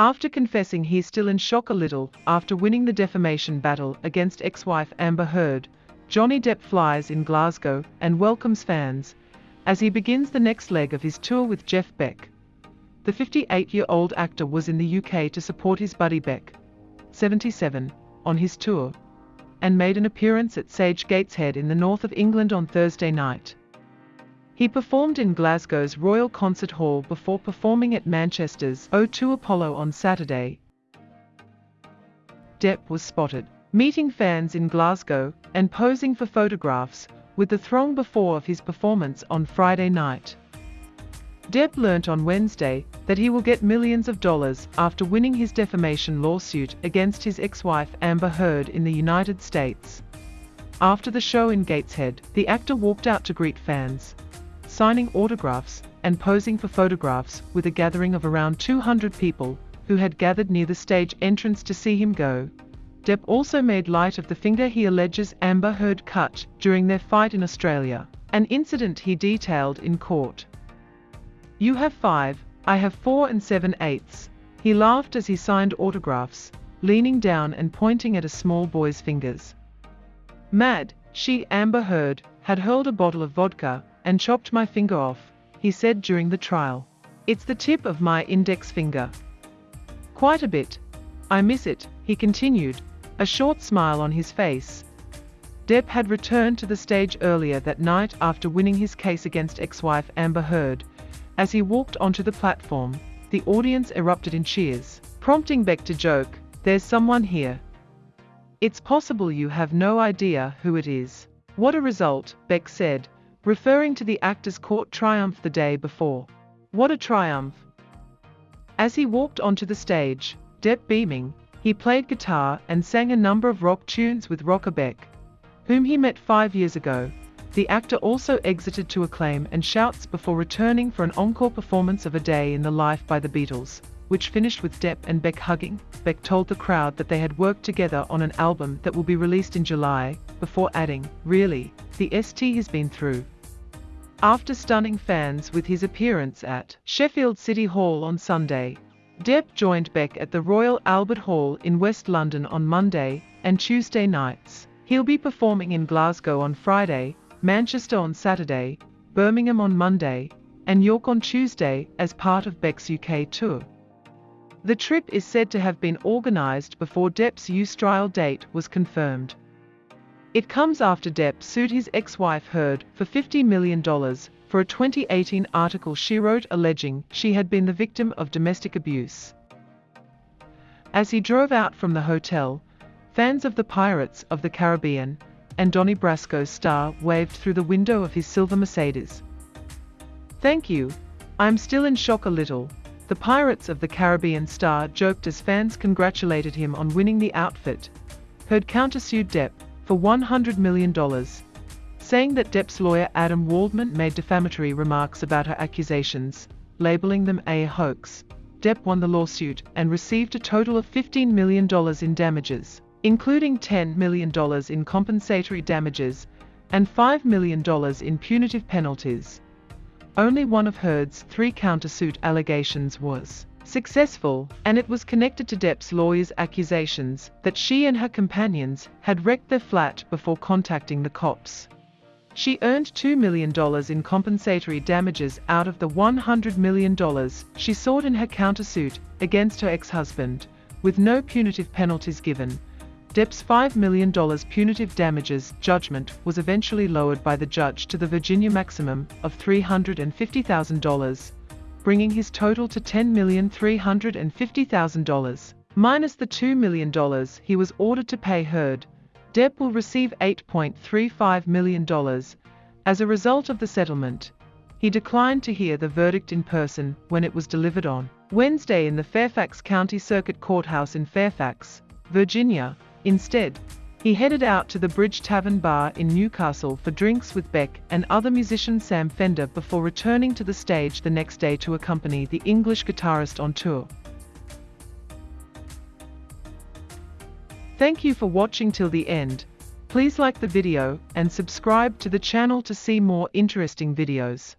After confessing he's still in shock a little after winning the defamation battle against ex-wife Amber Heard, Johnny Depp flies in Glasgow and welcomes fans as he begins the next leg of his tour with Jeff Beck. The 58-year-old actor was in the UK to support his buddy Beck, 77, on his tour, and made an appearance at Sage Gateshead in the north of England on Thursday night. He performed in Glasgow's Royal Concert Hall before performing at Manchester's O2 Apollo on Saturday. Depp was spotted meeting fans in Glasgow and posing for photographs with the throng before of his performance on Friday night. Depp learnt on Wednesday that he will get millions of dollars after winning his defamation lawsuit against his ex-wife Amber Heard in the United States. After the show in Gateshead, the actor walked out to greet fans, signing autographs and posing for photographs with a gathering of around 200 people who had gathered near the stage entrance to see him go. Depp also made light of the finger he alleges Amber Heard cut during their fight in Australia, an incident he detailed in court. You have five, I have four and seven eighths. He laughed as he signed autographs, leaning down and pointing at a small boy's fingers. Mad, she, Amber Heard, had hurled a bottle of vodka and chopped my finger off, he said during the trial. It's the tip of my index finger. Quite a bit. I miss it, he continued, a short smile on his face. Depp had returned to the stage earlier that night after winning his case against ex-wife Amber Heard. As he walked onto the platform, the audience erupted in cheers, prompting Beck to joke, there's someone here. It's possible you have no idea who it is. What a result, Beck said, referring to the actor's court triumph the day before. What a triumph. As he walked onto the stage, Depp beaming, he played guitar and sang a number of rock tunes with Rocker Beck, whom he met five years ago. The actor also exited to acclaim and shouts before returning for an encore performance of A Day in the Life by the Beatles, which finished with Depp and Beck hugging. Beck told the crowd that they had worked together on an album that will be released in July, before adding, Really, the ST has been through. After stunning fans with his appearance at Sheffield City Hall on Sunday, Depp joined Beck at the Royal Albert Hall in West London on Monday and Tuesday nights. He'll be performing in Glasgow on Friday, Manchester on Saturday, Birmingham on Monday, and York on Tuesday as part of Beck's UK tour. The trip is said to have been organised before Depp's U-Trial date was confirmed. It comes after Depp sued his ex-wife Heard for $50 million for a 2018 article she wrote alleging she had been the victim of domestic abuse. As he drove out from the hotel, fans of the Pirates of the Caribbean and Donnie Brasco's star waved through the window of his silver Mercedes. Thank you. I'm still in shock a little. The Pirates of the Caribbean star joked as fans congratulated him on winning the outfit. Heard countersued Depp for $100 million saying that Depp's lawyer Adam Waldman made defamatory remarks about her accusations, labeling them a hoax. Depp won the lawsuit and received a total of $15 million in damages, including $10 million in compensatory damages and $5 million in punitive penalties. Only one of Heard's three countersuit allegations was successful, and it was connected to Depp's lawyer's accusations that she and her companions had wrecked their flat before contacting the cops. She earned $2 million in compensatory damages out of the $100 million she sought in her countersuit against her ex-husband, with no punitive penalties given. Depp's $5 million punitive damages judgment was eventually lowered by the judge to the Virginia maximum of $350,000, bringing his total to $10,350,000, minus the $2 million he was ordered to pay Heard. Depp will receive $8.35 million as a result of the settlement. He declined to hear the verdict in person when it was delivered on Wednesday in the Fairfax County Circuit Courthouse in Fairfax, Virginia. Instead, he headed out to the Bridge Tavern Bar in Newcastle for drinks with Beck and other musician Sam Fender before returning to the stage the next day to accompany the English guitarist on tour. Thank you for watching till the end. Please like the video and subscribe to the channel to see more interesting videos.